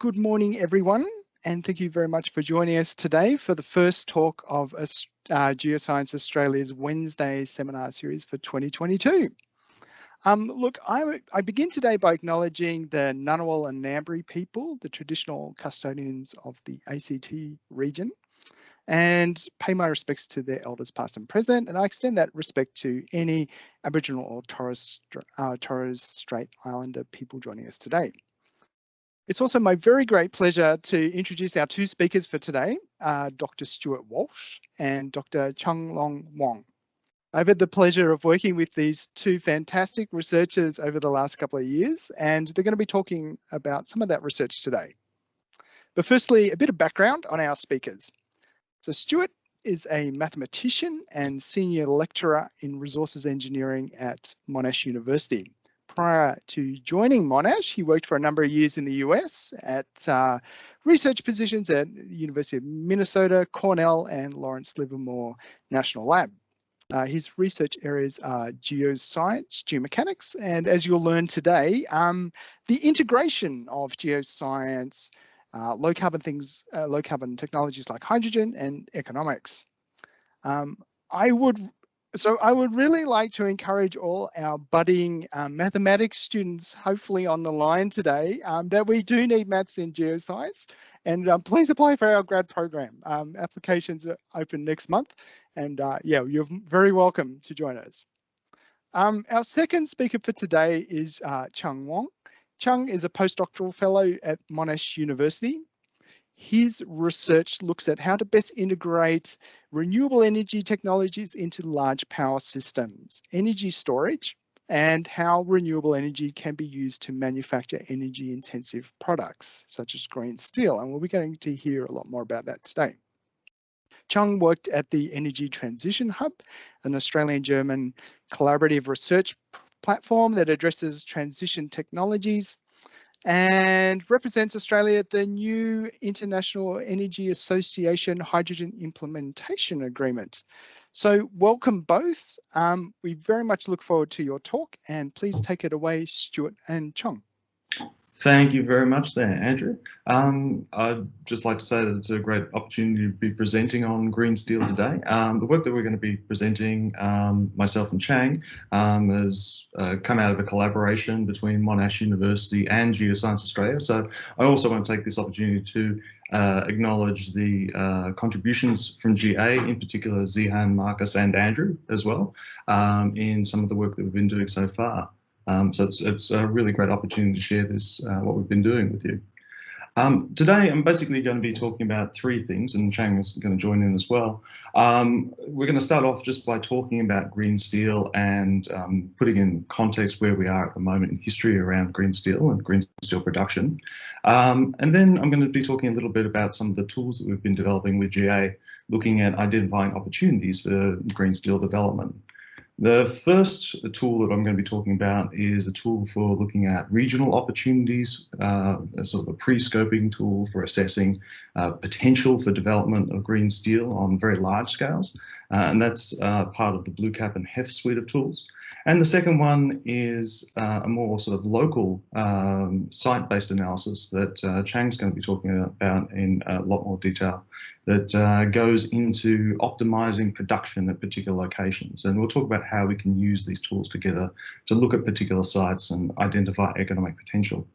good morning, everyone, and thank you very much for joining us today for the first talk of uh, Geoscience Australia's Wednesday seminar series for 2022. Um, look, I, I, begin today by acknowledging the Ngunnawal and Ngambri people, the traditional custodians of the ACT region, and pay my respects to their elders past and present, and I extend that respect to any Aboriginal or Torres, uh, Torres Strait Islander people joining us today. It's also my very great pleasure to introduce our two speakers for today, uh, Dr. Stuart Walsh and Dr. Chung Long Wong. I've had the pleasure of working with these two fantastic researchers over the last couple of years, and they're going to be talking about some of that research today. But firstly, a bit of background on our speakers. So Stuart is a mathematician and senior lecturer in resources engineering at Monash University prior to joining Monash, he worked for a number of years in the US at uh, research positions at the University of Minnesota, Cornell, and Lawrence Livermore National Lab. Uh, his research areas are geoscience, geomechanics, and as you'll learn today, um, the integration of geoscience, uh, low carbon things, uh, low carbon technologies like hydrogen and economics. Um, I would so I would really like to encourage all our budding um, mathematics students, hopefully on the line today, um, that we do need maths in geoscience. And um, please apply for our grad program. Um, applications are open next month. And uh, yeah, you're very welcome to join us. Um, our second speaker for today is uh, Chung Wong. Chung is a postdoctoral fellow at Monash University his research looks at how to best integrate renewable energy technologies into large power systems, energy storage, and how renewable energy can be used to manufacture energy intensive products such as green steel. And we'll be going to hear a lot more about that today. Chung worked at the Energy Transition Hub, an Australian-German collaborative research platform that addresses transition technologies and represents Australia at the new International Energy Association Hydrogen Implementation Agreement. So welcome both. Um, we very much look forward to your talk and please take it away, Stuart and Chung. Thank you very much there, Andrew. Um, I'd just like to say that it's a great opportunity to be presenting on green steel today. Um, the work that we're going to be presenting, um, myself and Chang, um, has uh, come out of a collaboration between Monash University and Geoscience Australia. So I also want to take this opportunity to uh, acknowledge the uh, contributions from GA, in particular Zihan, Marcus and Andrew as well, um, in some of the work that we've been doing so far. Um, so it's, it's a really great opportunity to share this, uh, what we've been doing with you. Um, today, I'm basically going to be talking about three things, and Chang is going to join in as well. Um, we're going to start off just by talking about green steel and um, putting in context where we are at the moment in history around green steel and green steel production. Um, and then I'm going to be talking a little bit about some of the tools that we've been developing with GA, looking at identifying opportunities for green steel development. The first tool that I'm going to be talking about is a tool for looking at regional opportunities, uh, sort of a pre-scoping tool for assessing uh, potential for development of green steel on very large scales. Uh, and that's uh, part of the BlueCap and HEFT suite of tools. And the second one is uh, a more sort of local um, site-based analysis that uh, Chang's going to be talking about in a lot more detail that uh, goes into optimizing production at particular locations. And we'll talk about how we can use these tools together to look at particular sites and identify economic potential.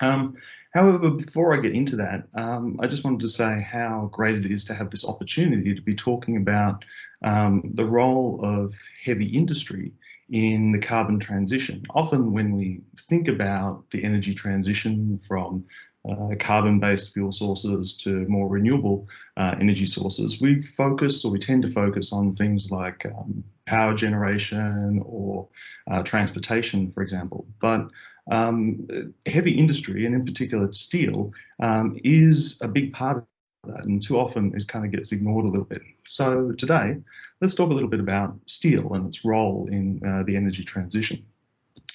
Um, however, before I get into that, um, I just wanted to say how great it is to have this opportunity to be talking about um, the role of heavy industry in the carbon transition. Often when we think about the energy transition from uh, carbon-based fuel sources to more renewable uh, energy sources, we focus or we tend to focus on things like um, power generation or uh, transportation, for example. But um, heavy industry, and in particular steel, um, is a big part of that, and too often it kind of gets ignored a little bit. So today, let's talk a little bit about steel and its role in uh, the energy transition.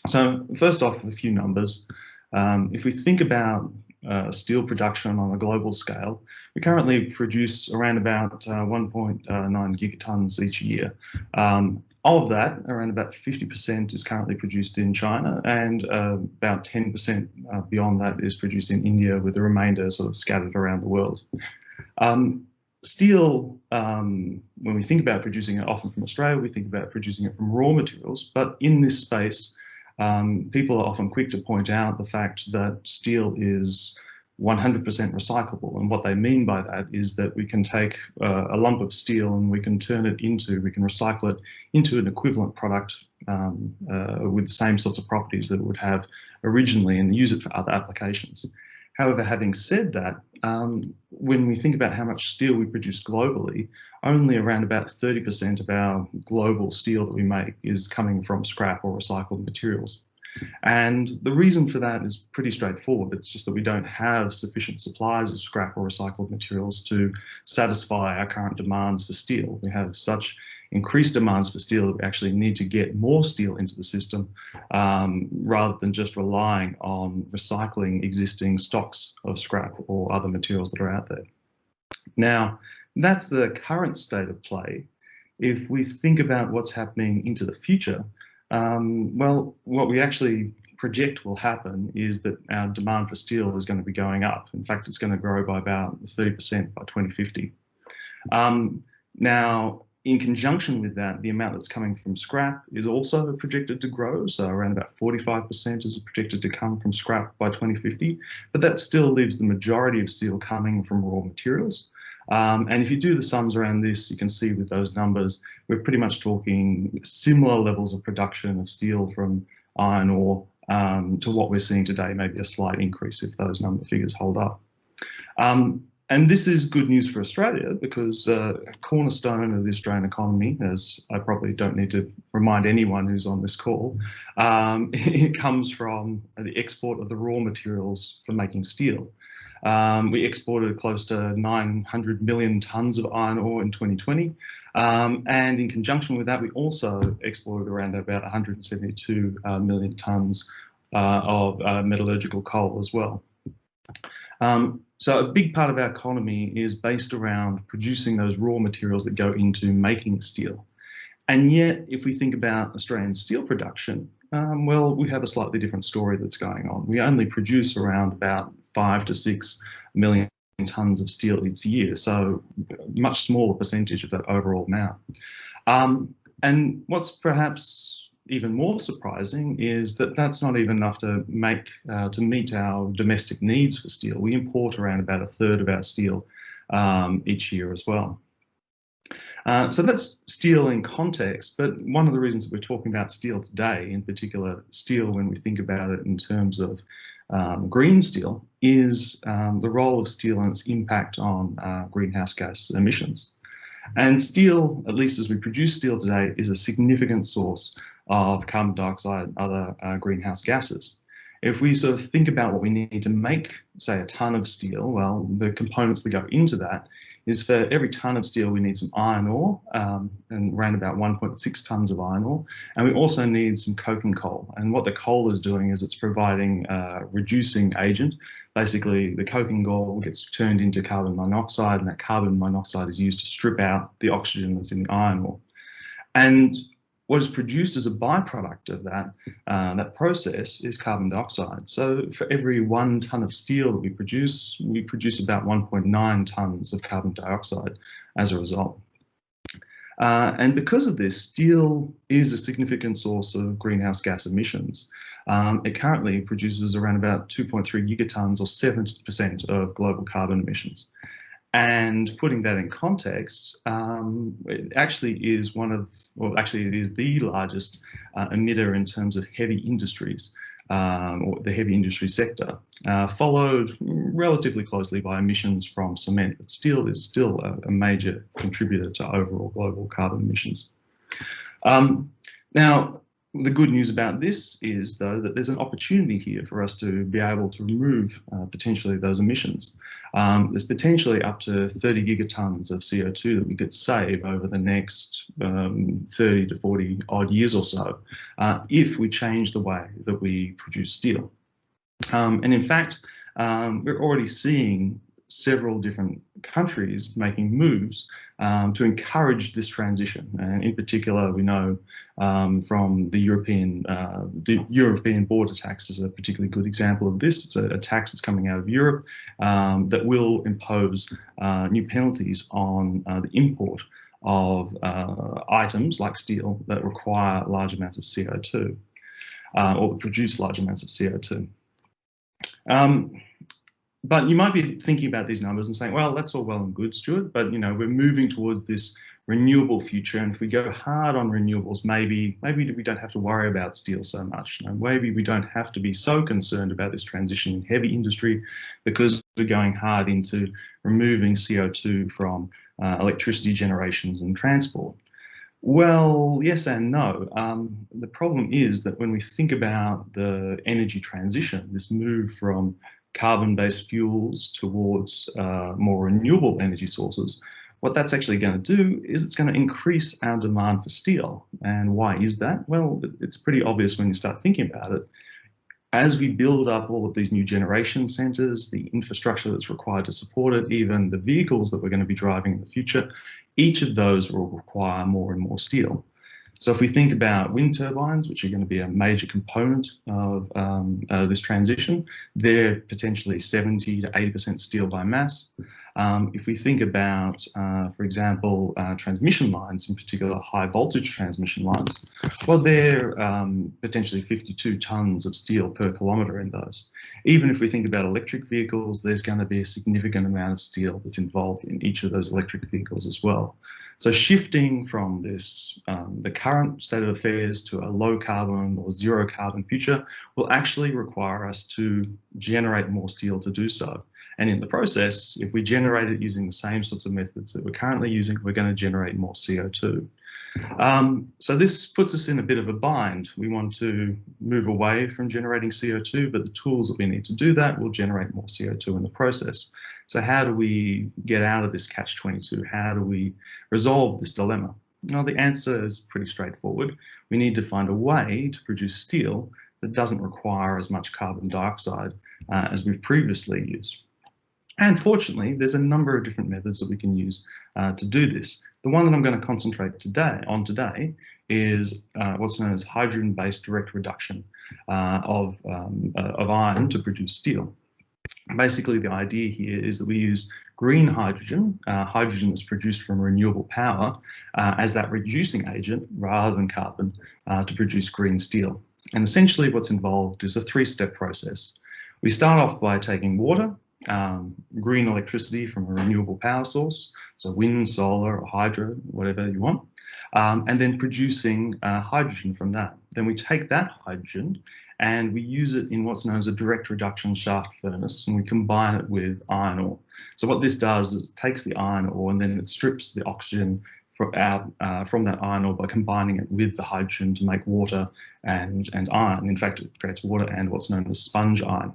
So first off, a few numbers. Um, if we think about uh, steel production on a global scale, we currently produce around about uh, 1.9 gigatons each year. Um, Of that, around about 50% is currently produced in China, and uh, about 10% uh, beyond that is produced in India, with the remainder sort of scattered around the world. Um, steel, um, when we think about producing it often from Australia, we think about producing it from raw materials, but in this space, um, people are often quick to point out the fact that steel is 100% recyclable. And what they mean by that is that we can take uh, a lump of steel and we can turn it into, we can recycle it into an equivalent product um, uh, with the same sorts of properties that it would have originally and use it for other applications. However, having said that, um, when we think about how much steel we produce globally, only around about 30% of our global steel that we make is coming from scrap or recycled materials. And the reason for that is pretty straightforward. It's just that we don't have sufficient supplies of scrap or recycled materials to satisfy our current demands for steel. We have such increased demands for steel we actually need to get more steel into the system um, rather than just relying on recycling existing stocks of scrap or other materials that are out there. Now, that's the current state of play. If we think about what's happening into the future, um, well, what we actually project will happen is that our demand for steel is going to be going up. In fact, it's going to grow by about 30% by 2050. Um, now, in conjunction with that, the amount that's coming from scrap is also projected to grow. So around about 45% is projected to come from scrap by 2050, but that still leaves the majority of steel coming from raw materials. Um, and if you do the sums around this, you can see with those numbers, we're pretty much talking similar levels of production of steel from iron ore um, to what we're seeing today, maybe a slight increase if those number figures hold up. Um, and this is good news for Australia because uh, a cornerstone of the Australian economy, as I probably don't need to remind anyone who's on this call, um, it comes from the export of the raw materials for making steel. Um, we exported close to 900 million tonnes of iron ore in 2020. Um, and in conjunction with that, we also exported around about 172 uh, million tonnes uh, of uh, metallurgical coal as well. Um, so a big part of our economy is based around producing those raw materials that go into making steel. And yet, if we think about Australian steel production, um, well, we have a slightly different story that's going on. We only produce around about five to six million tons of steel each year, so much smaller percentage of that overall amount. Um, and what's perhaps even more surprising is that that's not even enough to make uh, to meet our domestic needs for steel. We import around about a third of our steel um, each year as well. Uh, so that's steel in context, but one of the reasons that we're talking about steel today, in particular steel when we think about it in terms of um, green steel, is um, the role of steel and its impact on uh, greenhouse gas emissions. And steel, at least as we produce steel today, is a significant source of carbon dioxide and other uh, greenhouse gases. If we sort of think about what we need to make, say, a ton of steel, well, the components that go into that is for every ton of steel, we need some iron ore, um, and around about 1.6 tons of iron ore. And we also need some coking coal. And what the coal is doing is it's providing a reducing agent. Basically, the coking coal gets turned into carbon monoxide, and that carbon monoxide is used to strip out the oxygen that's in the iron ore. And what is produced as a byproduct of that, uh, that process is carbon dioxide. So for every one ton of steel that we produce, we produce about 1.9 tons of carbon dioxide as a result. Uh, and because of this, steel is a significant source of greenhouse gas emissions. Um, it currently produces around about 2.3 gigatons or 70% of global carbon emissions. And putting that in context, um, it actually is one of well, actually, it is the largest uh, emitter in terms of heavy industries, um, or the heavy industry sector, uh, followed relatively closely by emissions from cement. But steel is still a, a major contributor to overall global carbon emissions. Um, now, the good news about this is, though, that there's an opportunity here for us to be able to remove uh, potentially those emissions. Um, there's potentially up to 30 gigatons of CO2 that we could save over the next um, 30 to 40 odd years or so uh, if we change the way that we produce steel. Um, and in fact, um, we're already seeing several different countries making moves um, to encourage this transition. And in particular, we know um, from the European uh, the European border tax is a particularly good example of this. It's a, a tax that's coming out of Europe um, that will impose uh, new penalties on uh, the import of uh, items like steel that require large amounts of CO2 uh, or that produce large amounts of CO2. But you might be thinking about these numbers and saying, well, that's all well and good, Stuart, but you know, we're moving towards this renewable future. And if we go hard on renewables, maybe maybe we don't have to worry about steel so much. You know, maybe we don't have to be so concerned about this transition in heavy industry because we're going hard into removing CO2 from uh, electricity generations and transport. Well, yes and no. Um, the problem is that when we think about the energy transition, this move from carbon-based fuels towards uh, more renewable energy sources, what that's actually going to do is it's going to increase our demand for steel. And why is that? Well, it's pretty obvious when you start thinking about it. As we build up all of these new generation centres, the infrastructure that's required to support it, even the vehicles that we're going to be driving in the future, each of those will require more and more steel. So if we think about wind turbines, which are going to be a major component of um, uh, this transition, they're potentially 70 to 80% steel by mass. Um, if we think about, uh, for example, uh, transmission lines, in particular high voltage transmission lines, well, they're um, potentially 52 tons of steel per kilometre in those. Even if we think about electric vehicles, there's going to be a significant amount of steel that's involved in each of those electric vehicles as well. So shifting from this, um, the current state of affairs to a low carbon or zero carbon future will actually require us to generate more steel to do so. And in the process, if we generate it using the same sorts of methods that we're currently using, we're going to generate more CO2. Um, so this puts us in a bit of a bind. We want to move away from generating CO2, but the tools that we need to do that will generate more CO2 in the process. So how do we get out of this catch-22? How do we resolve this dilemma? Well, the answer is pretty straightforward. We need to find a way to produce steel that doesn't require as much carbon dioxide uh, as we've previously used. And fortunately, there's a number of different methods that we can use uh, to do this. The one that I'm going to concentrate today on today is uh, what's known as hydrogen-based direct reduction uh, of, um, uh, of iron to produce steel. Basically, the idea here is that we use green hydrogen, uh, hydrogen that's produced from renewable power, uh, as that reducing agent rather than carbon to produce green steel. And essentially what's involved is a three-step process. We start off by taking water, um, green electricity from a renewable power source, so wind, solar, or hydro, whatever you want, um, and then producing uh, hydrogen from that. Then we take that hydrogen and we use it in what's known as a direct reduction shaft furnace, and we combine it with iron ore. So what this does is it takes the iron ore and then it strips the oxygen from, out, uh, from that iron ore by combining it with the hydrogen to make water and, and iron. In fact, it creates water and what's known as sponge iron.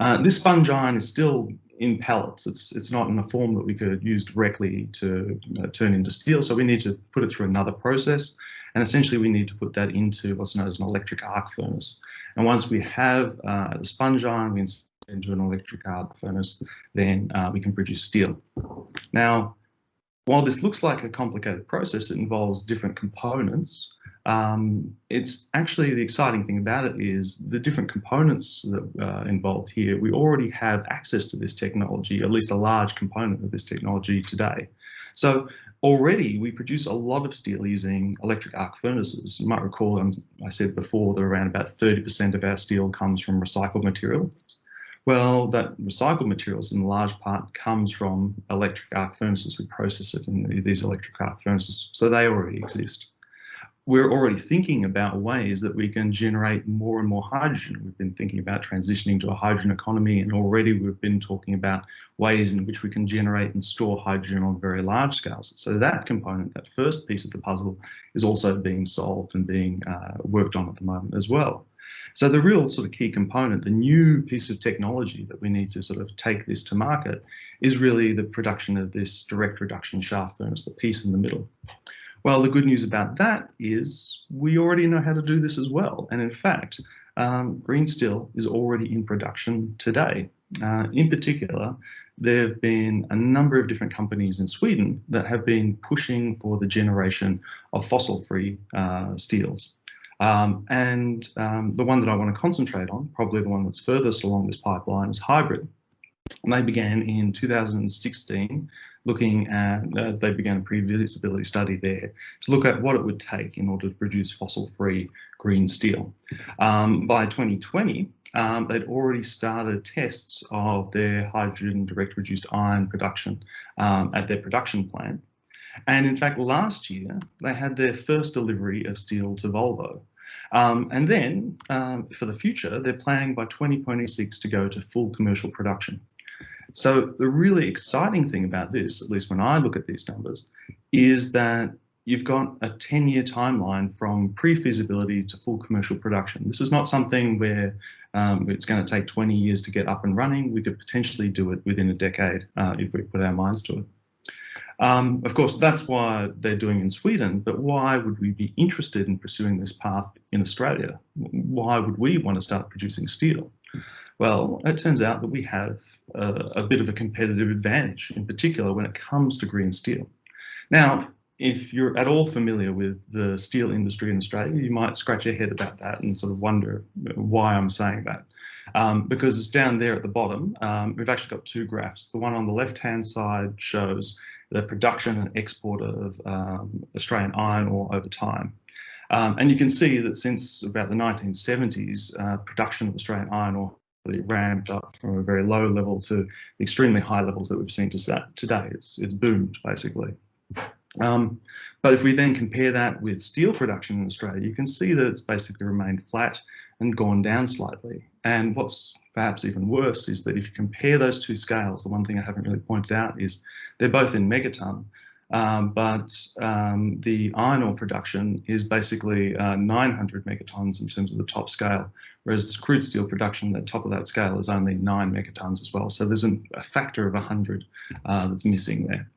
Uh, this sponge iron is still in pellets. It's it's not in a form that we could use directly to uh, turn into steel. So we need to put it through another process, and essentially we need to put that into what's known as an electric arc furnace. And once we have uh, the sponge iron, we into an electric arc furnace, then uh, we can produce steel. Now, while this looks like a complicated process, it involves different components. Um, it's actually the exciting thing about it is the different components that are involved here. We already have access to this technology, at least a large component of this technology today. So already we produce a lot of steel using electric arc furnaces. You might recall um, I said before that around about 30% of our steel comes from recycled material. Well, that recycled materials in large part comes from electric arc furnaces. We process it in these electric arc furnaces, so they already exist. We're already thinking about ways that we can generate more and more hydrogen. We've been thinking about transitioning to a hydrogen economy, and already we've been talking about ways in which we can generate and store hydrogen on very large scales. So that component, that first piece of the puzzle, is also being solved and being uh, worked on at the moment as well. So the real sort of key component, the new piece of technology that we need to sort of take this to market is really the production of this direct reduction shaft furnace, the piece in the middle. Well, the good news about that is we already know how to do this as well. And in fact, um, green steel is already in production today. Uh, in particular, there have been a number of different companies in Sweden that have been pushing for the generation of fossil-free uh, steels. Um, and um, the one that I want to concentrate on, probably the one that's furthest along this pipeline, is HYBRIT. And they began in 2016 looking at, uh, they began a pre-feasibility study there to look at what it would take in order to produce fossil-free green steel. Um, by 2020, um, they'd already started tests of their hydrogen direct reduced iron production um, at their production plant. And in fact, last year, they had their first delivery of steel to Volvo. Um, and then um, for the future, they're planning by 2026 to go to full commercial production. So the really exciting thing about this, at least when I look at these numbers, is that you've got a 10 year timeline from pre-feasibility to full commercial production. This is not something where um, it's going to take 20 years to get up and running. We could potentially do it within a decade uh, if we put our minds to it. Um, of course, that's why they're doing in Sweden, but why would we be interested in pursuing this path in Australia? Why would we want to start producing steel? Well, it turns out that we have a, a bit of a competitive advantage, in particular when it comes to green steel. Now, if you're at all familiar with the steel industry in Australia, you might scratch your head about that and sort of wonder why I'm saying that. Um, because it's down there at the bottom, um, we've actually got two graphs. The one on the left-hand side shows the production and export of um, Australian iron ore over time. Um, and you can see that since about the 1970s, uh, production of Australian iron ore really ramped up from a very low level to extremely high levels that we've seen to today. It's, it's boomed, basically. Um, but if we then compare that with steel production in Australia, you can see that it's basically remained flat and gone down slightly. And what's perhaps even worse is that if you compare those two scales, the one thing I haven't really pointed out is they're both in megaton, um, but um, the iron ore production is basically uh, 900 megatons in terms of the top scale, whereas crude steel production at the top of that scale is only 9 megatons as well. So there's a, a factor of 100 uh, that's missing there.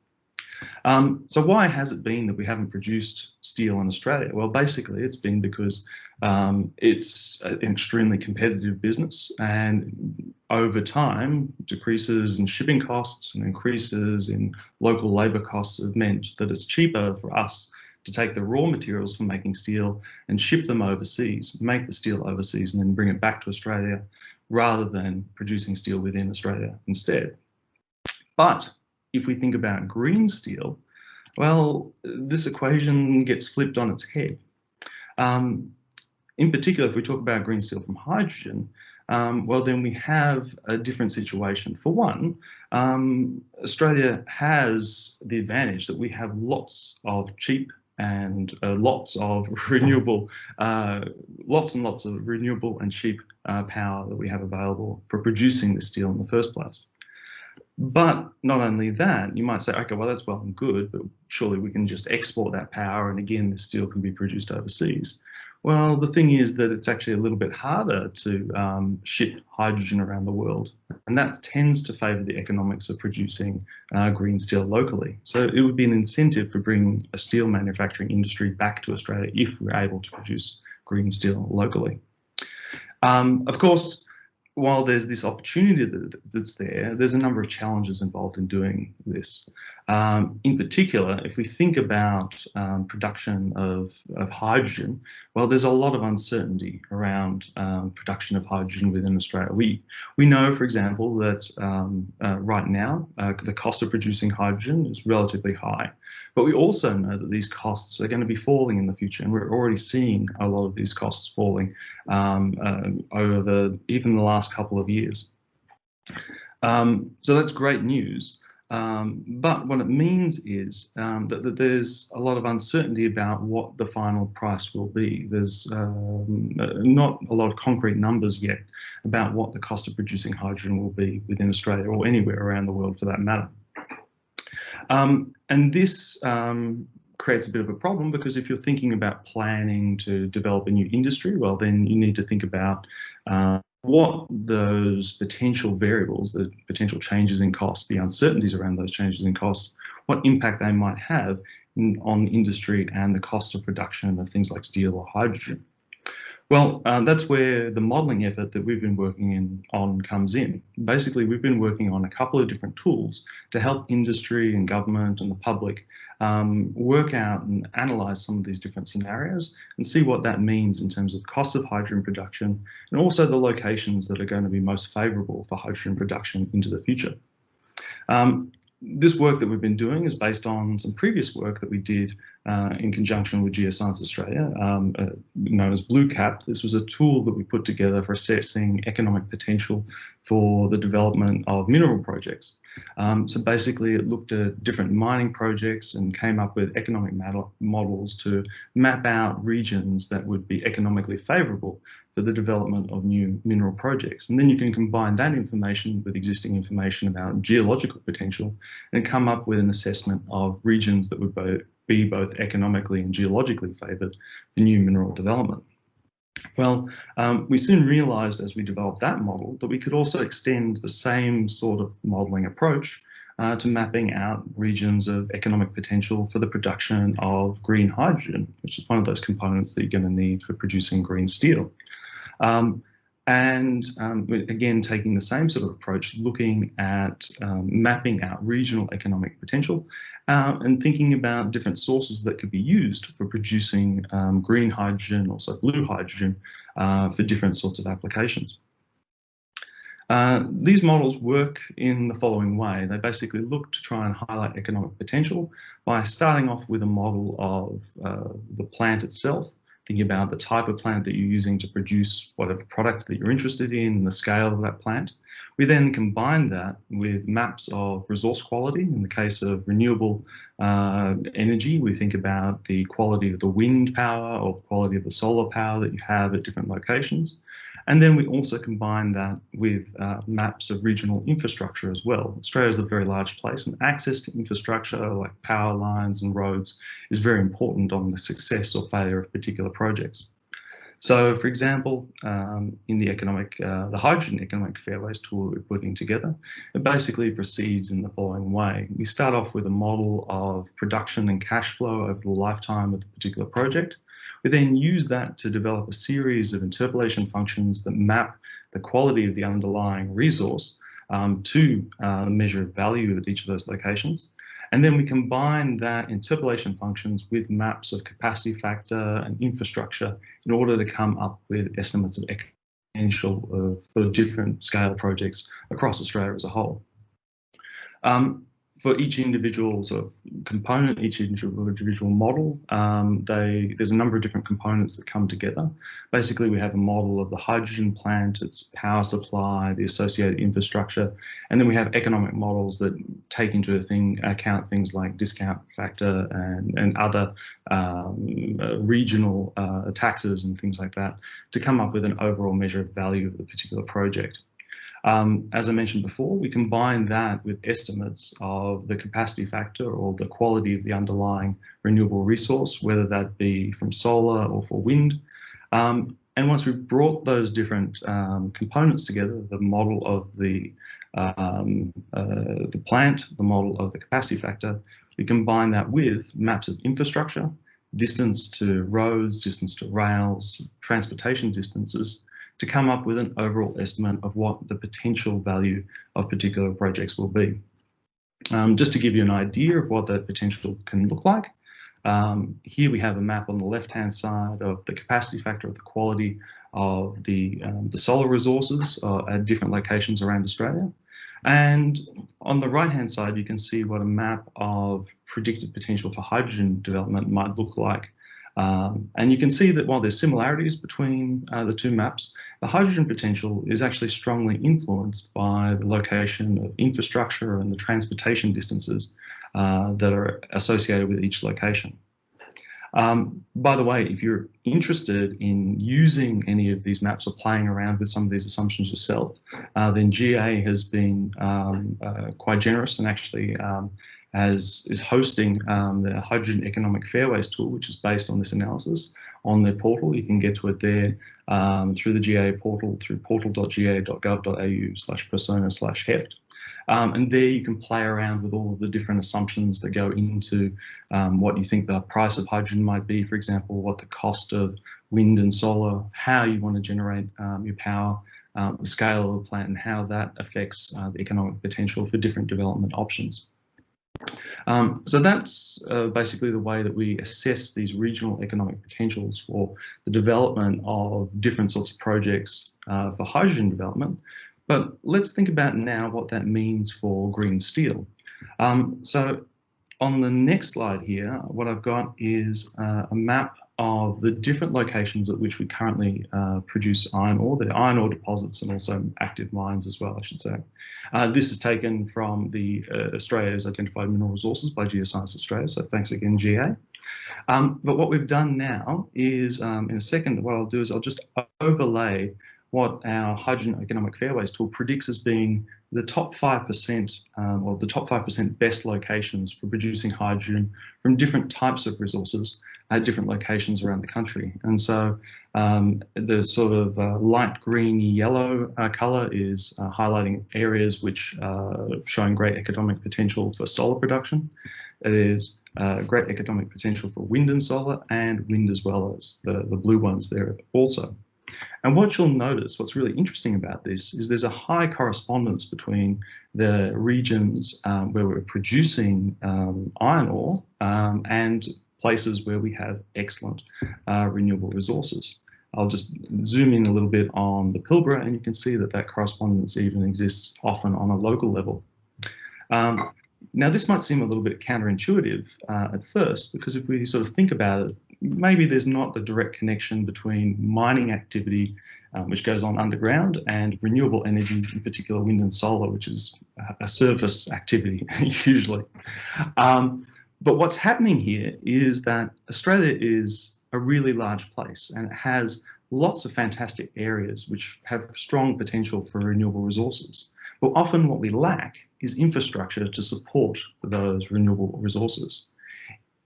Um, so why has it been that we haven't produced steel in Australia? Well, basically it's been because um, it's an extremely competitive business and over time decreases in shipping costs and increases in local labour costs have meant that it's cheaper for us to take the raw materials for making steel and ship them overseas, make the steel overseas and then bring it back to Australia rather than producing steel within Australia instead. But if we think about green steel, well, this equation gets flipped on its head. Um, in particular, if we talk about green steel from hydrogen, um, well, then we have a different situation. For one, um, Australia has the advantage that we have lots of cheap and uh, lots of renewable, uh, lots and lots of renewable and cheap uh, power that we have available for producing the steel in the first place. But not only that, you might say, okay, well, that's well and good, but surely we can just export that power and again, the steel can be produced overseas. Well, the thing is that it's actually a little bit harder to um, ship hydrogen around the world, and that tends to favour the economics of producing uh, green steel locally. So it would be an incentive for bringing a steel manufacturing industry back to Australia if we're able to produce green steel locally. Um, of course, while there's this opportunity that's there, there's a number of challenges involved in doing this. Um, in particular, if we think about um, production of, of hydrogen, well, there's a lot of uncertainty around um, production of hydrogen within Australia. We, we know, for example, that um, uh, right now uh, the cost of producing hydrogen is relatively high, but we also know that these costs are going to be falling in the future, and we're already seeing a lot of these costs falling um, uh, over the, even the last couple of years. Um, so that's great news. Um, but what it means is um, that, that, there's a lot of uncertainty about what the final price will be. There's um, not a lot of concrete numbers yet about what the cost of producing hydrogen will be within Australia or anywhere around the world for that matter. Um, and this um, creates a bit of a problem because if you're thinking about planning to develop a new industry, well, then you need to think about uh, what those potential variables, the potential changes in cost, the uncertainties around those changes in cost, what impact they might have in, on the industry and the cost of production of things like steel or hydrogen. Well, um, that's where the modelling effort that we've been working in on comes in. Basically, we've been working on a couple of different tools to help industry and government and the public um, work out and analyse some of these different scenarios and see what that means in terms of cost of hydrogen production and also the locations that are going to be most favourable for hydrogen production into the future. Um, this work that we've been doing is based on some previous work that we did uh, in conjunction with Geoscience Australia, um, uh, known as BlueCap. This was a tool that we put together for assessing economic potential for the development of mineral projects. Um, so basically, it looked at different mining projects and came up with economic models to map out regions that would be economically favourable for the development of new mineral projects. And then you can combine that information with existing information about geological potential and come up with an assessment of regions that would be both economically and geologically favoured for new mineral development. Well, um, we soon realised as we developed that model that we could also extend the same sort of modelling approach uh, to mapping out regions of economic potential for the production of green hydrogen, which is one of those components that you're going to need for producing green steel. Um, and um, again, taking the same sort of approach, looking at um, mapping out regional economic potential uh, and thinking about different sources that could be used for producing um, green hydrogen, also blue hydrogen, uh, for different sorts of applications. Uh, these models work in the following way. They basically look to try and highlight economic potential by starting off with a model of uh, the plant itself, thinking about the type of plant that you're using to produce whatever product that you're interested in and the scale of that plant. We then combine that with maps of resource quality. In the case of renewable uh, energy, we think about the quality of the wind power or quality of the solar power that you have at different locations. And then we also combine that with uh, maps of regional infrastructure as well. Australia is a very large place and access to infrastructure like power lines and roads is very important on the success or failure of particular projects. So, for example, um, in the economic, uh, the hydrogen economic fairways tool we're putting together, it basically proceeds in the following way. We start off with a model of production and cash flow over the lifetime of the particular project. We then use that to develop a series of interpolation functions that map the quality of the underlying resource um, to uh, measure of value at each of those locations. And then we combine that interpolation functions with maps of capacity factor and infrastructure in order to come up with estimates of potential uh, for different scale projects across Australia as a whole. Um, for each individual sort of component, each individual model, um, they, there's a number of different components that come together. Basically, we have a model of the hydrogen plant, its power supply, the associated infrastructure, and then we have economic models that take into thing, account things like discount factor and, and other um, uh, regional uh, taxes and things like that to come up with an overall measure of value of the particular project. Um, as I mentioned before, we combine that with estimates of the capacity factor or the quality of the underlying renewable resource, whether that be from solar or for wind. Um, and once we've brought those different um, components together, the model of the, um, uh, the plant, the model of the capacity factor, we combine that with maps of infrastructure, distance to roads, distance to rails, transportation distances, to come up with an overall estimate of what the potential value of particular projects will be. Um, just to give you an idea of what that potential can look like, um, here we have a map on the left-hand side of the capacity factor of the quality of the, um, the solar resources uh, at different locations around Australia. And on the right-hand side, you can see what a map of predicted potential for hydrogen development might look like um, and you can see that while there's similarities between uh, the two maps, the hydrogen potential is actually strongly influenced by the location of infrastructure and the transportation distances uh, that are associated with each location. Um, by the way, if you're interested in using any of these maps or playing around with some of these assumptions yourself, uh, then GA has been um, uh, quite generous and actually um, as is hosting um, the Hydrogen Economic Fairways tool, which is based on this analysis on their portal. You can get to it there um, through the GA portal through portal.ga.gov.au slash persona slash heft. Um, and there you can play around with all of the different assumptions that go into um, what you think the price of hydrogen might be, for example, what the cost of wind and solar, how you want to generate um, your power, um, the scale of the plant and how that affects uh, the economic potential for different development options. Um, so that's uh, basically the way that we assess these regional economic potentials for the development of different sorts of projects uh, for hydrogen development. But let's think about now what that means for green steel. Um, so on the next slide here, what I've got is uh, a map of the different locations at which we currently uh, produce iron ore, the iron ore deposits and also active mines as well, I should say. Uh, this is taken from the uh, Australia's Identified Mineral Resources by Geoscience Australia, so thanks again, GA. Um, but what we've done now is, um, in a second, what I'll do is I'll just overlay what our hydrogen economic fairways tool predicts as being the top 5% um, or the top 5% best locations for producing hydrogen from different types of resources at different locations around the country. And so um, the sort of uh, light green yellow uh, color is uh, highlighting areas which are showing great economic potential for solar production. There's uh, great economic potential for wind and solar and wind as well as the, the blue ones there also. And what you'll notice, what's really interesting about this, is there's a high correspondence between the regions um, where we're producing um, iron ore um, and places where we have excellent uh, renewable resources. I'll just zoom in a little bit on the Pilbara and you can see that that correspondence even exists often on a local level. Um, now this might seem a little bit counterintuitive uh, at first because if we sort of think about it, maybe there's not a direct connection between mining activity um, which goes on underground and renewable energy, in particular wind and solar, which is a surface activity usually. Um, but what's happening here is that Australia is a really large place and it has lots of fantastic areas which have strong potential for renewable resources. But often what we lack is infrastructure to support those renewable resources.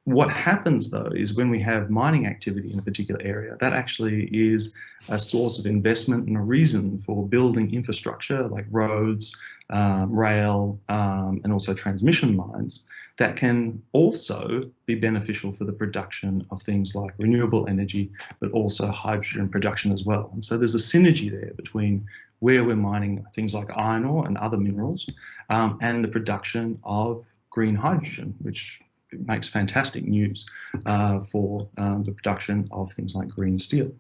What happens though is when we have mining activity in a particular area, that actually is a source of investment and a reason for building infrastructure like roads, um, rail, um, and also transmission lines that can also be beneficial for the production of things like renewable energy, but also hydrogen production as well. And so there's a synergy there between where we're mining things like iron ore and other minerals um, and the production of green hydrogen, which makes fantastic news uh, for um, the production of things like green steel.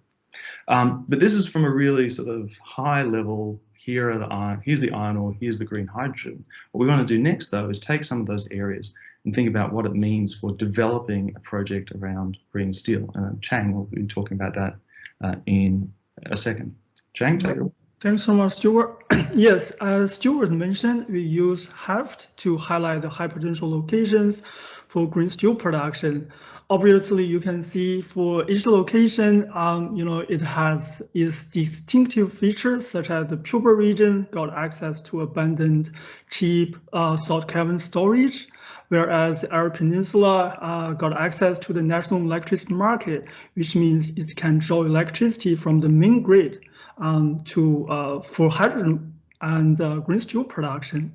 Um, but this is from a really sort of high level here are the iron, here's the iron ore, here's the green hydrogen. What we want to do next though is take some of those areas and think about what it means for developing a project around green steel. And Chang will be talking about that uh, in a second. Chang, take it away. Thanks so much, Stuart. yes, as Stuart mentioned, we use HEFT to highlight the high potential locations for green steel production. Obviously, you can see for each location, um, you know, it has its distinctive features, such as the Pilbara region got access to abundant, cheap uh, salt cavern storage whereas the Eyre Peninsula uh, got access to the national electricity market, which means it can draw electricity from the main grid um, to uh, for hydrogen and uh, green steel production.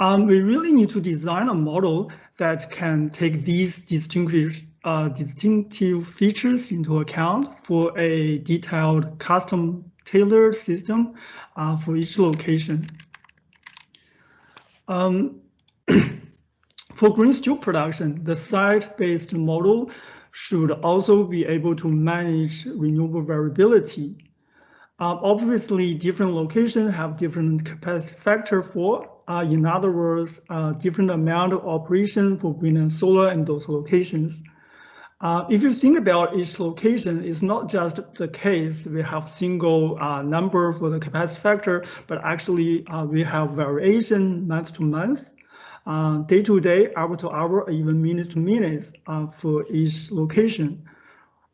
Um, we really need to design a model that can take these distinguished uh, distinctive features into account for a detailed custom tailored system uh, for each location. Um, For green steel production, the site-based model should also be able to manage renewable variability. Uh, obviously, different locations have different capacity factor for, uh, in other words, uh, different amount of operation for wind and solar in those locations. Uh, if you think about each location, it's not just the case we have single uh, number for the capacity factor, but actually uh, we have variation month to month uh, day to day, hour to hour, even minute to minute uh, for each location.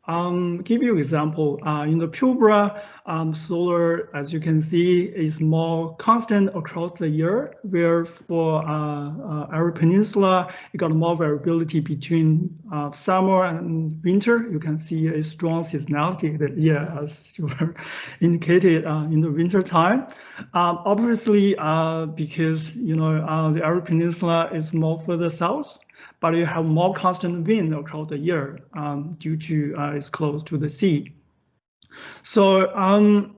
Um, give you example, uh, in the Pilbara, um, solar, as you can see, is more constant across the year, where for uh, uh, Eyre Peninsula, it got more variability between uh, summer and winter. You can see a strong seasonality that, yeah, as you were indicated uh, in the winter time. Um, obviously, uh, because, you know, the Eyre Peninsula is more further south, but you have more constant wind across the year um, due to uh, it's close to the sea. So um,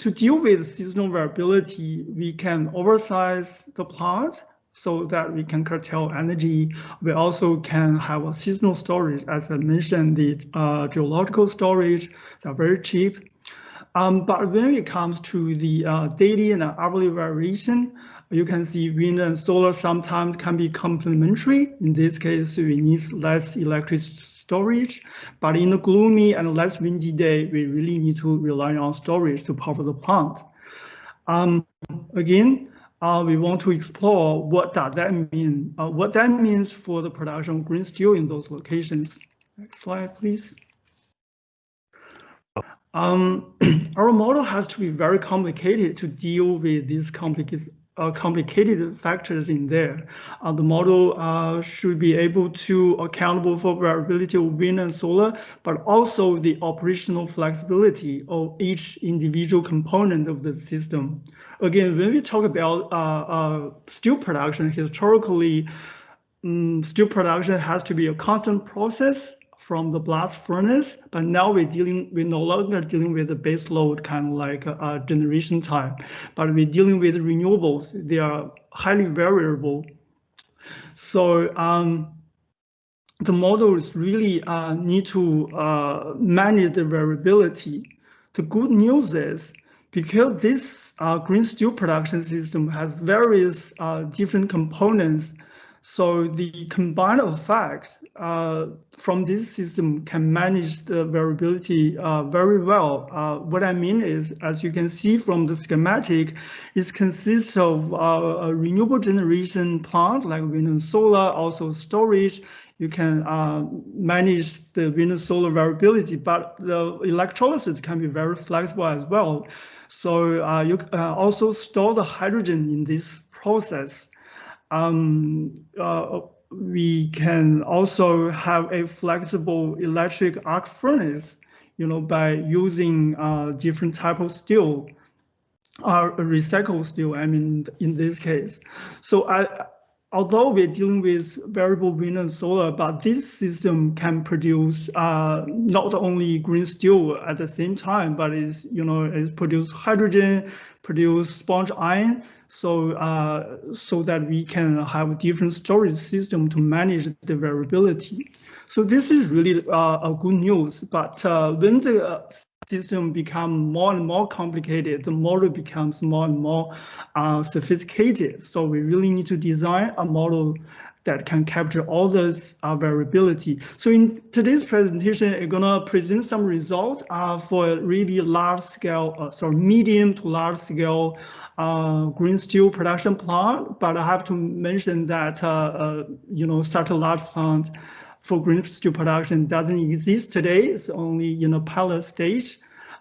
to deal with seasonal variability, we can oversize the plant so that we can curtail energy. We also can have a seasonal storage. As I mentioned, the uh, geological storage are very cheap. Um, but when it comes to the uh, daily and hourly variation, you can see wind and solar sometimes can be complementary. In this case, we need less electric storage, but in a gloomy and less windy day, we really need to rely on storage to power the plant. Um, again, uh, we want to explore what does that mean, uh, what that means for the production of green steel in those locations. Next slide, please. Um, our model has to be very complicated to deal with these complicated uh, complicated factors in there. Uh, the model uh, should be able to accountable for variability of wind and solar, but also the operational flexibility of each individual component of the system. Again, when we talk about uh, uh, steel production, historically, um, steel production has to be a constant process from the blast furnace, but now we're dealing, we're no longer dealing with the base load kind of like a generation time, but we're dealing with renewables. They are highly variable. So um, the models really uh, need to uh, manage the variability. The good news is because this uh, green steel production system has various uh, different components so the combined effect uh, from this system can manage the variability uh, very well. Uh, what I mean is, as you can see from the schematic, it consists of uh, a renewable generation plant like wind and solar, also storage. You can uh, manage the wind and solar variability, but the electrolysis can be very flexible as well. So uh, you also store the hydrogen in this process um, uh, we can also have a flexible electric arc furnace, you know, by using uh, different type of steel, uh, recycled steel, I mean, in this case. So I, although we're dealing with variable wind and solar, but this system can produce uh, not only green steel at the same time, but it's you know is produce hydrogen, produce sponge iron, so uh, so that we can have a different storage system to manage the variability. So this is really uh, a good news. But uh, when the system become more and more complicated, the model becomes more and more uh, sophisticated. So we really need to design a model that can capture all this uh, variability. So in today's presentation, I'm gonna present some results uh, for a really large scale, uh, sorry, medium to large scale uh, green steel production plant. But I have to mention that, uh, uh, you know, such a large plant for green steel production doesn't exist today. It's only in a pilot stage.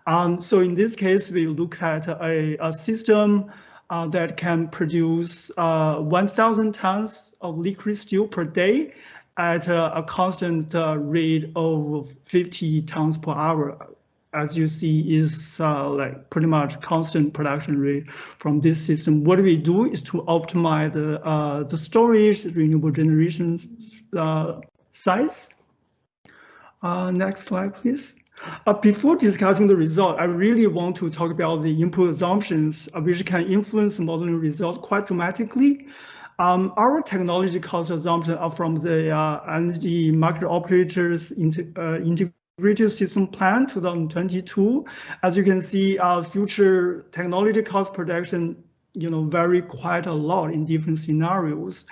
Um, so in this case, we look at a, a system uh, that can produce uh, 1,000 tons of liquid steel per day at a, a constant uh, rate of 50 tons per hour. As you see, is uh, like pretty much constant production rate from this system. What we do is to optimize the uh, the storage, renewable generation uh, size. Uh, next slide, please. Uh, before discussing the result, I really want to talk about the input assumptions uh, which can influence modeling result quite dramatically. Um, our technology cost assumptions are from the uh, energy market operators uh, integrated system plan 2022. As you can see, our future technology cost projection, you know, vary quite a lot in different scenarios.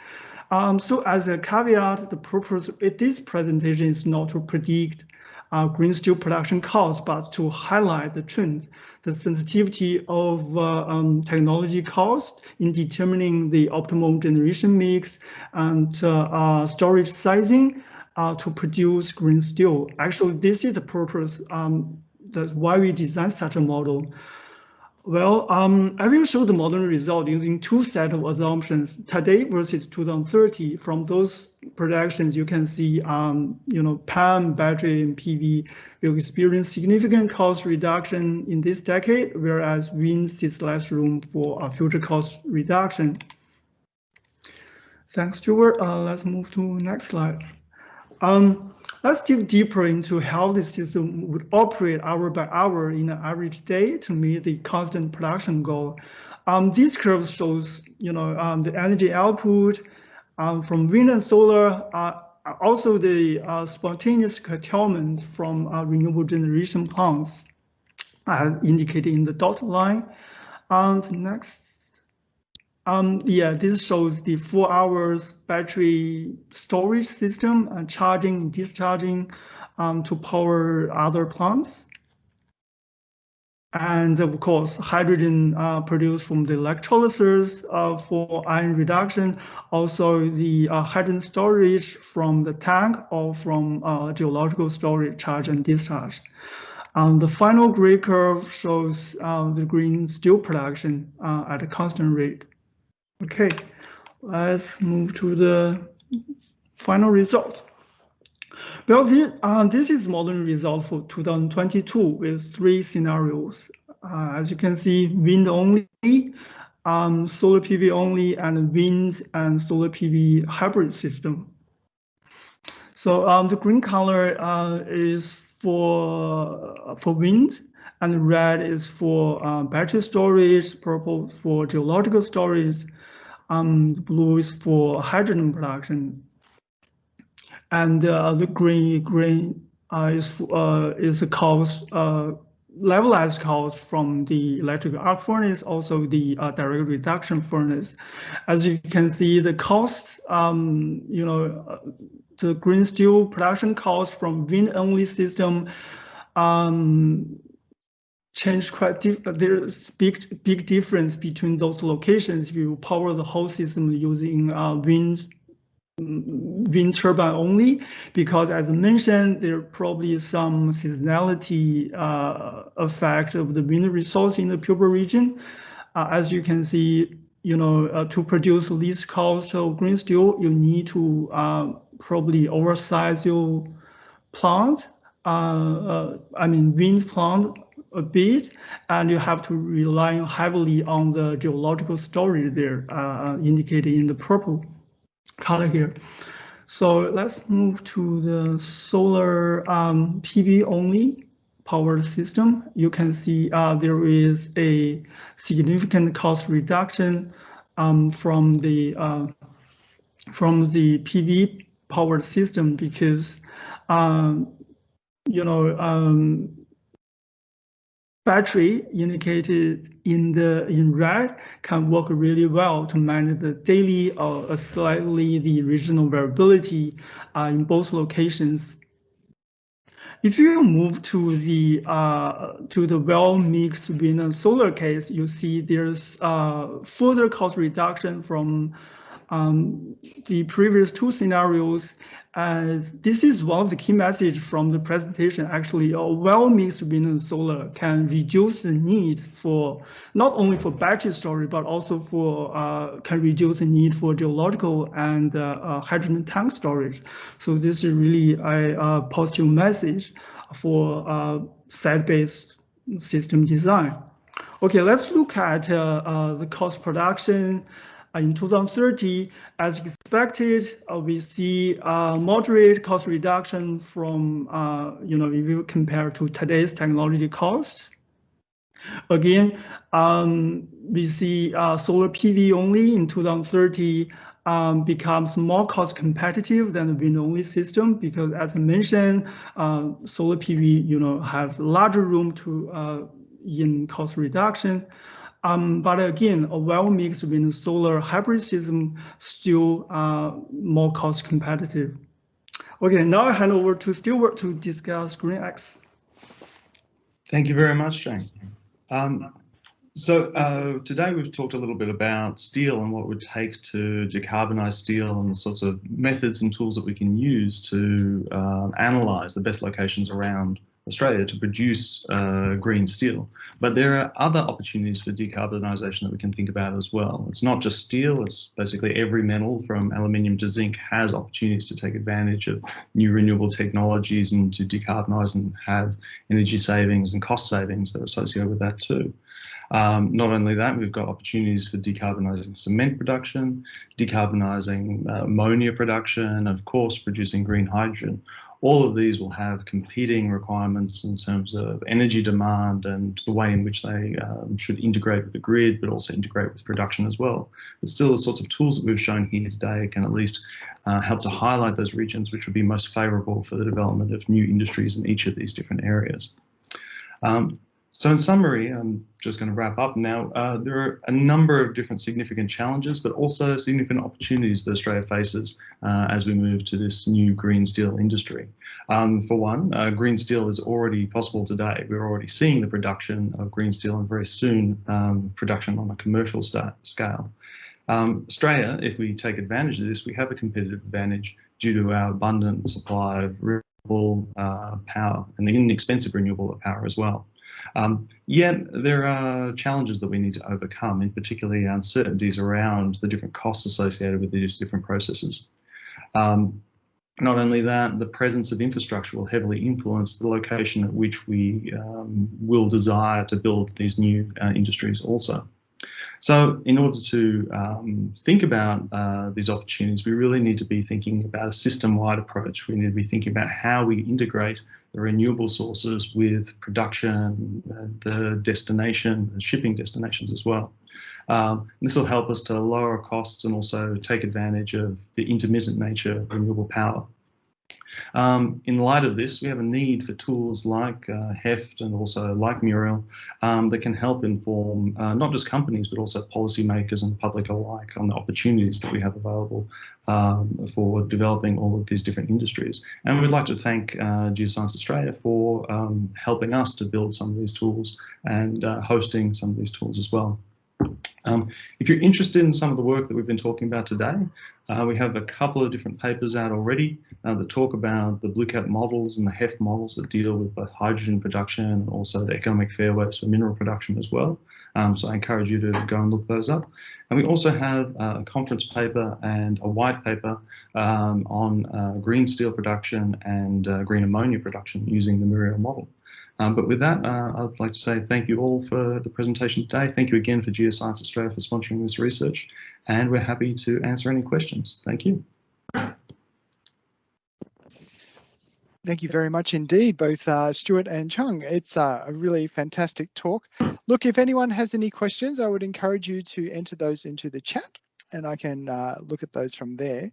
Um, so as a caveat, the purpose of this presentation is not to predict uh, green steel production costs, but to highlight the trend, the sensitivity of uh, um, technology cost in determining the optimal generation mix and uh, uh storage sizing uh, to produce green steel. Actually, this is the purpose um, that's why we designed such a model. Well, um, I will show the modeling result using two set of assumptions, today versus 2030. From those projections, you can see, um, you know, PEM, battery, and PV will experience significant cost reduction in this decade, whereas wind sees less room for a future cost reduction. Thanks, Stuart. Uh, let's move to next slide. Um, let's dig deeper into how the system would operate hour by hour in an average day to meet the constant production goal. Um, this curve shows, you know, um, the energy output um, from wind and solar, uh, also the uh, spontaneous curtailment from uh, renewable generation plants, as indicated in the dotted line. And next um, yeah, this shows the four hours battery storage system and charging, and discharging um, to power other plants. And of course, hydrogen uh, produced from the electrolysis uh, for iron reduction, also the uh, hydrogen storage from the tank or from uh, geological storage, charge and discharge. Um, the final gray curve shows uh, the green steel production uh, at a constant rate. Okay, let's move to the final result. Well, this, uh, this is modeling result for 2022 with three scenarios. Uh, as you can see, wind only, um, solar PV only, and wind and solar PV hybrid system. So um, the green color uh, is for for wind, and red is for uh, battery storage, purple for geological storage, um, blue is for hydrogen production, and uh, the green green uh, is uh, is the cost uh, levelized cost from the electric arc furnace, also the uh, direct reduction furnace. As you can see, the cost, um, you know, uh, the green steel production cost from wind only system um, change quite there's big big difference between those locations. If you power the whole system using uh, wind wind turbine only because as I mentioned there probably some seasonality uh, effect of the wind resource in the Pilbara region. Uh, as you can see you know uh, to produce least cost of green steel you need to uh, probably oversize your plant uh, I mean wind plant a bit, and you have to rely heavily on the geological story there, uh, uh, indicated in the purple color here. So let's move to the solar um, PV only power system. You can see uh, there is a significant cost reduction um, from the uh, from the PV powered system because um, you know um, battery indicated in the in red can work really well to manage the daily or slightly the regional variability uh, in both locations. If you move to the uh, to the well mixed wind and solar case, you see there's uh, further cost reduction from um, the previous two scenarios. Uh, this is one of the key messages from the presentation. Actually, a well-mixed wind and solar can reduce the need for not only for battery storage, but also for uh, can reduce the need for geological and uh, uh hydrogen tank storage. So this is really a, a positive message for uh, site-based system design. Okay, let's look at the cost production in 2030, as expected, uh, we see moderate cost reduction from, uh, you know, if you compare to today's technology costs. Again, um, we see uh, solar PV only in 2030 um, becomes more cost competitive than the wind only system because as I mentioned, uh, solar PV, you know, has larger room to uh, in cost reduction. Um, but again, a well-mixed wind solar hybrid system still uh, more cost competitive. Okay, now I hand over to Stuart to discuss GreenX. Thank you very much, Jane. Um, so uh, today we've talked a little bit about steel and what it would take to decarbonize steel and the sorts of methods and tools that we can use to uh, analyze the best locations around Australia to produce uh, green steel. But there are other opportunities for decarbonisation that we can think about as well. It's not just steel, it's basically every metal from aluminium to zinc has opportunities to take advantage of new renewable technologies and to decarbonise and have energy savings and cost savings that are associated with that too. Um, not only that, we've got opportunities for decarbonising cement production, decarbonising uh, ammonia production, of course, producing green hydrogen. All of these will have competing requirements in terms of energy demand and the way in which they um, should integrate with the grid, but also integrate with production as well. But still, the sorts of tools that we've shown here today can at least uh, help to highlight those regions which would be most favourable for the development of new industries in each of these different areas. Um, so in summary, I'm just going to wrap up now. Uh, there are a number of different significant challenges, but also significant opportunities that Australia faces uh, as we move to this new green steel industry. Um, for one, uh, green steel is already possible today. We're already seeing the production of green steel and very soon um, production on a commercial scale. Um, Australia, if we take advantage of this, we have a competitive advantage due to our abundant supply of renewable uh, power and inexpensive renewable power as well. Um, yet there are challenges that we need to overcome, in particularly uncertainties around the different costs associated with these different processes. Um, not only that, the presence of infrastructure will heavily influence the location at which we um, will desire to build these new uh, industries also. So in order to um, think about uh, these opportunities, we really need to be thinking about a system-wide approach. We need to be thinking about how we integrate the renewable sources with production, uh, the destination, the shipping destinations as well. Um, this will help us to lower costs and also take advantage of the intermittent nature of renewable power. Um, in light of this, we have a need for tools like uh, HEFT and also like Muriel um, that can help inform uh, not just companies, but also policymakers and public alike on the opportunities that we have available um, for developing all of these different industries. And we'd like to thank uh, Geoscience Australia for um, helping us to build some of these tools and uh, hosting some of these tools as well. Um, if you're interested in some of the work that we've been talking about today, uh, we have a couple of different papers out already uh, that talk about the Blue Cap models and the HEFT models that deal with both hydrogen production and also the economic fairways for mineral production as well. Um, so I encourage you to go and look those up. And we also have uh, a conference paper and a white paper um, on uh, green steel production and uh, green ammonia production using the Muriel model. Um, but with that, uh, I'd like to say thank you all for the presentation today. Thank you again for Geoscience Australia for sponsoring this research, and we're happy to answer any questions. Thank you. Thank you very much indeed, both uh, Stuart and Chung. It's uh, a really fantastic talk. Look, if anyone has any questions, I would encourage you to enter those into the chat and I can uh, look at those from there.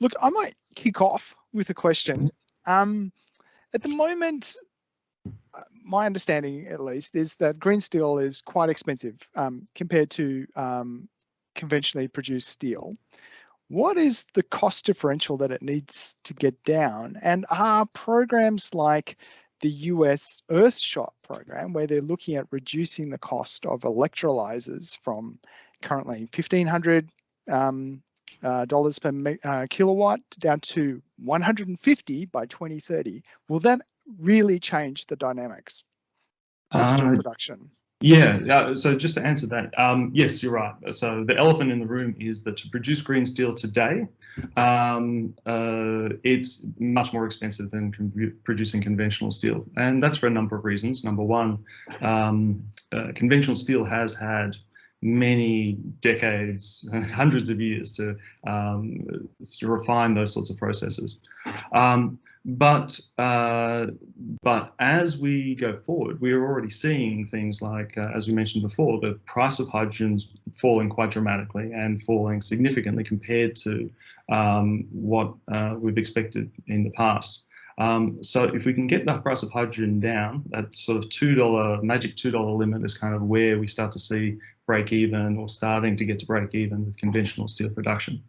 Look, I might kick off with a question. Um, at the moment, my understanding at least is that green steel is quite expensive um, compared to um, conventionally produced steel. What is the cost differential that it needs to get down? And are programs like the US Earthshot program, where they're looking at reducing the cost of electrolyzers from currently 1500 um, uh, dollars per uh, kilowatt down to 150 by 2030. Will that really change the dynamics of uh, production? Yeah, so just to answer that, um, yes, you're right. So the elephant in the room is that to produce green steel today, um, uh, it's much more expensive than con producing conventional steel. And that's for a number of reasons. Number one, um, uh, conventional steel has had many decades, hundreds of years to, um, to refine those sorts of processes. Um, but uh, but as we go forward, we are already seeing things like, uh, as we mentioned before, the price of hydrogen's falling quite dramatically and falling significantly compared to um, what uh, we've expected in the past. Um, so if we can get the price of hydrogen down, that sort of $2 magic $2 limit is kind of where we start to see break even or starting to get to break even with conventional steel production.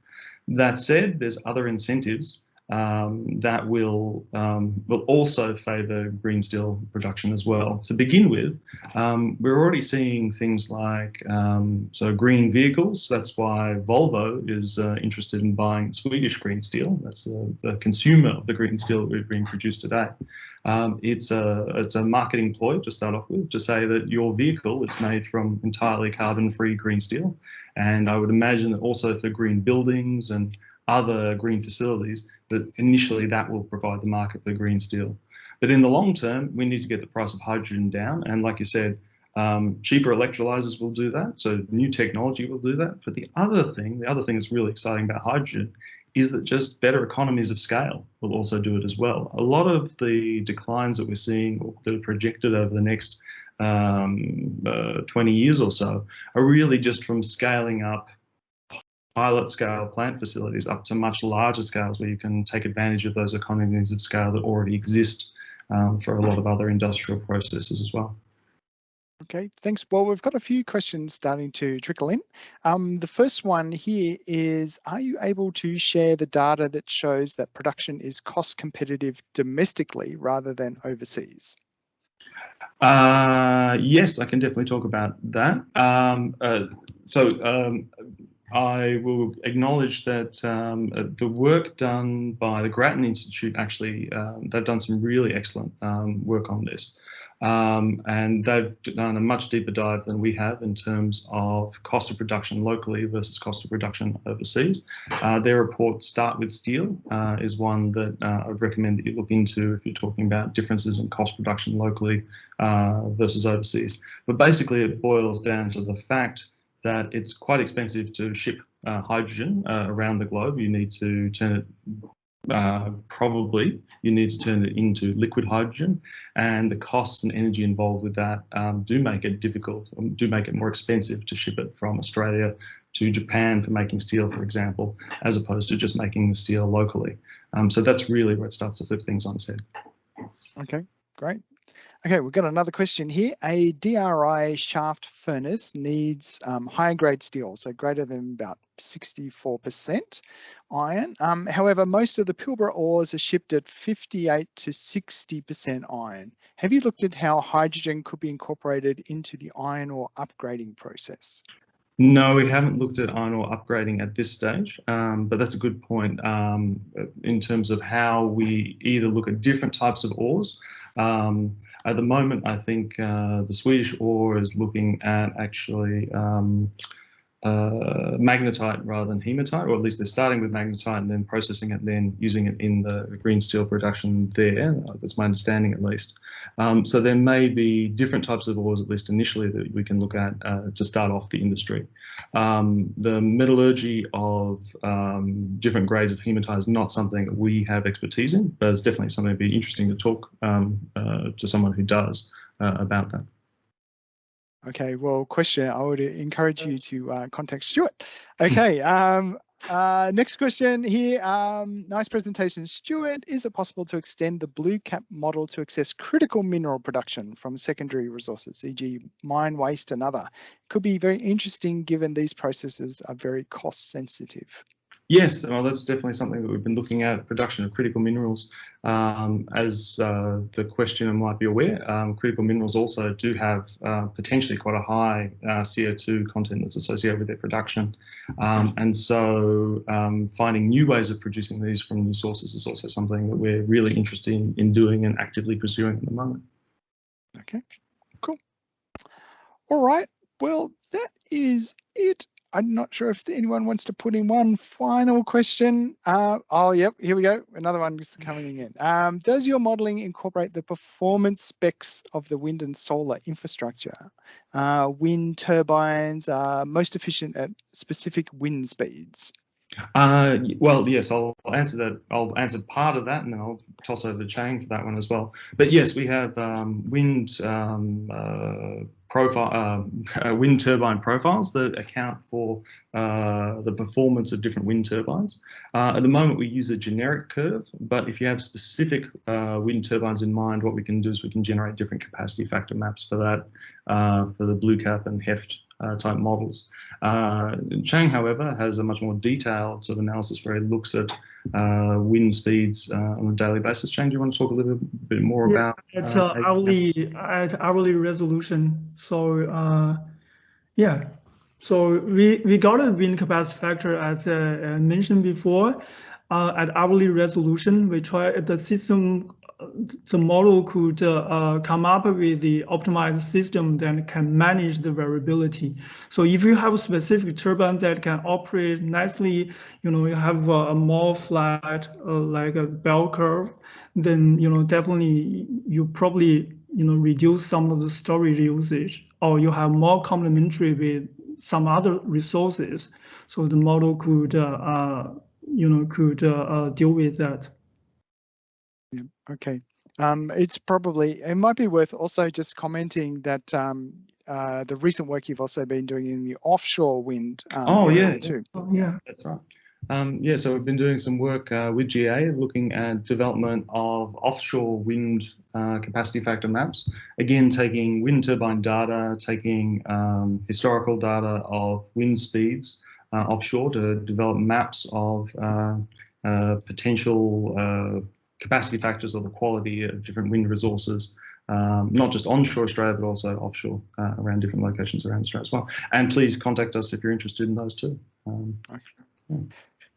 That said, there's other incentives um, that will um, will also favour green steel production as well. To begin with, um, we're already seeing things like um, so green vehicles. That's why Volvo is uh, interested in buying Swedish green steel. That's uh, the consumer of the green steel that we're being produced today. Um, it's a it's a marketing ploy to start off with to say that your vehicle is made from entirely carbon-free green steel, and I would imagine that also for green buildings and other green facilities, but initially that will provide the market for green steel. But in the long term, we need to get the price of hydrogen down. And like you said, Um, cheaper electrolyzers will do that, so new technology will do that. But the other thing, the other thing that's really exciting about hydrogen is that just better economies of scale will also do it as well. A lot of the declines that we're seeing that are projected over the next um, uh, 20 years or so are really just from scaling up pilot scale plant facilities up to much larger scales where you can take advantage of those economies of scale that already exist um, for a lot of other industrial processes as well. Okay, thanks. Well, we've got a few questions starting to trickle in. Um, the first one here is, are you able to share the data that shows that production is cost competitive domestically rather than overseas? Uh, yes, I can definitely talk about that. Um, uh, so um, I will acknowledge that um, uh, the work done by the Grattan Institute actually, um, they've done some really excellent um, work on this. Um, and they've done a much deeper dive than we have in terms of cost of production locally versus cost of production overseas. Uh, their report, Start with Steel, uh, is one that uh, I'd recommend that you look into if you're talking about differences in cost production locally uh, versus overseas. But basically, it boils down to the fact that it's quite expensive to ship uh, hydrogen uh, around the globe. You need to turn it uh, probably you need to turn it into liquid hydrogen and the costs and energy involved with that um, do make it difficult, um, do make it more expensive to ship it from Australia to Japan for making steel, for example, as opposed to just making the steel locally. Um, so that's really where it starts to flip things on its head. Okay, great. Okay, we've got another question here. A DRI shaft furnace needs um, higher grade steel, so greater than about 64% iron. Um, however, most of the Pilbara ores are shipped at 58 to 60% iron. Have you looked at how hydrogen could be incorporated into the iron ore upgrading process? No, we haven't looked at iron ore upgrading at this stage, um, but that's a good point um, in terms of how we either look at different types of ores. Um, at the moment, I think uh, the Swedish ore is looking at actually um, uh, magnetite rather than hematite, or at least they're starting with magnetite and then processing it, then using it in the green steel production there. That's my understanding, at least. Um, so there may be different types of ores, at least initially, that we can look at uh, to start off the industry. Um, the metallurgy of um, different grades of hematite is not something that we have expertise in, but it's definitely something that'd be interesting to talk um, uh, to someone who does uh, about that. Okay, well, question, I would encourage you to uh, contact Stuart. Okay, um, uh, next question here. Um, nice presentation. Stuart, is it possible to extend the blue cap model to access critical mineral production from secondary resources, e.g. mine waste and other? Could be very interesting given these processes are very cost sensitive. Yes, well, that's definitely something that we've been looking at, production of critical minerals. Um, as uh, the questioner might be aware, um, critical minerals also do have uh, potentially quite a high uh, CO2 content that's associated with their production. Um, and so um, finding new ways of producing these from new sources is also something that we're really interested in, in doing and actively pursuing at the moment. Okay, cool. All right, well, that is it I'm not sure if anyone wants to put in one final question. Uh, oh, yep, here we go. Another one just coming in. Um, does your modeling incorporate the performance specs of the wind and solar infrastructure? Uh, wind turbines are most efficient at specific wind speeds. Uh, well, yes, I'll answer that. I'll answer part of that, and then I'll toss over to Chang for that one as well. But yes, we have um, wind um, uh, profile, uh, wind turbine profiles that account for uh, the performance of different wind turbines. Uh, at the moment, we use a generic curve, but if you have specific uh, wind turbines in mind, what we can do is we can generate different capacity factor maps for that, for the Blue Cap and HEFT uh, type models. Uh, Chang, however, has a much more detailed sort of analysis where he looks at uh, wind speeds uh, on a daily basis. Chang, do you want to talk a little bit more yeah, about? It's uh, hourly at hourly resolution. So uh, yeah, so we we got a wind capacity factor as uh, mentioned before. at hourly resolution, we try the system the model could uh, come up with the optimized system that can manage the variability. So if you have a specific turbine that can operate nicely, you know, you have a, more flat, uh, like a bell curve, then, you know, definitely you probably, you know, reduce some of the storage usage or you have more complementary with some other resources. So the model could, uh, uh, you know, could uh, uh, deal with that. Yeah, okay. Um, it's probably, it might be worth also just commenting that um, uh, the recent work you've also been doing in the offshore wind. Um, oh, yeah. Too. Oh, yeah. That's right. Um, yeah, so we've been doing some work uh, with GA looking at development of offshore wind uh, capacity factor maps. Again, taking wind turbine data, taking um, historical data of wind speeds uh, offshore to develop maps of uh, uh, potential uh, capacity factors or the quality of different wind resources. Um, not just onshore Australia, but also offshore around different locations around Australia as well. And please contact us if you're interested in those too. Um, yeah.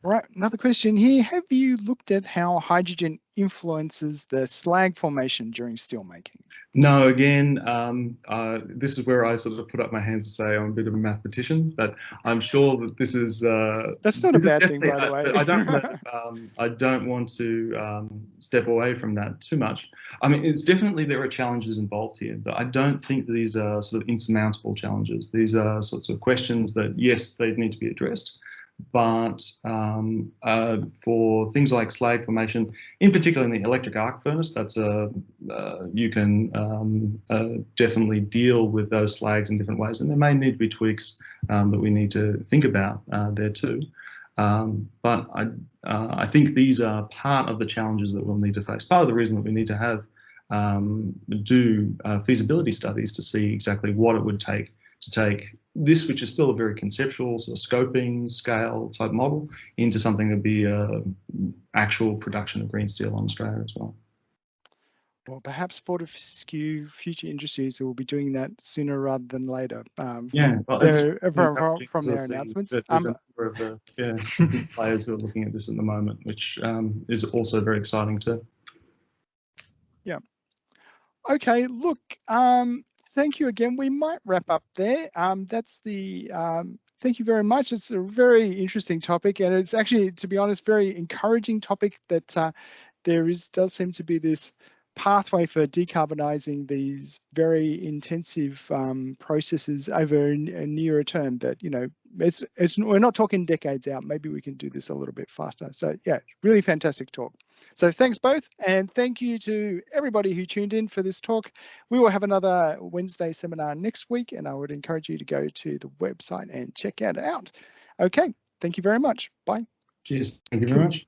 Right, another question here. Have you looked at how hydrogen influences the slag formation during steelmaking? No, again, um, uh, this is where I sort of put up my hands and say I'm a bit of a mathematician, but I'm sure that this is. Uh, That's not a bad thing, by the way. I, I don't. um, I don't want to um, step away from that too much. I mean, it's definitely there are challenges involved here, but I don't think these are sort of insurmountable challenges. These are sorts of questions that yes, they need to be addressed but um, uh, for things like slag formation, in particular in the electric arc furnace, that's a uh, you can um, uh, definitely deal with those slags in different ways, and there may need to be tweaks um, that we need to think about uh, there too. Um, but I, uh, I think these are part of the challenges that we'll need to face. Part of the reason that we need to have um, do uh, feasibility studies to see exactly what it would take to take this, which is still a very conceptual sort of scoping scale type model, into something that'd be a actual production of green steel on Australia as well. Well, perhaps Fortescue future industries will be doing that sooner rather than later. Um, yeah, well, their, from, from, from their announcements. Um, a number of the yeah, players who are looking at this at the moment, which um, is also very exciting too. Yeah. Okay, look, um, thank you again. We might wrap up there. Um, that's the, um, thank you very much. It's a very interesting topic and it's actually, to be honest, very encouraging topic that uh, there is does seem to be this pathway for decarbonising these very intensive um, processes over a, nearer term that, you know, it's, it's, we're not talking decades out. Maybe we can do this a little bit faster. So yeah, really fantastic talk. So thanks both. And thank you to everybody who tuned in for this talk. We will have another Wednesday seminar next week, and I would encourage you to go to the website and check it out. Okay, thank you very much. Bye. Cheers. Thank you very much.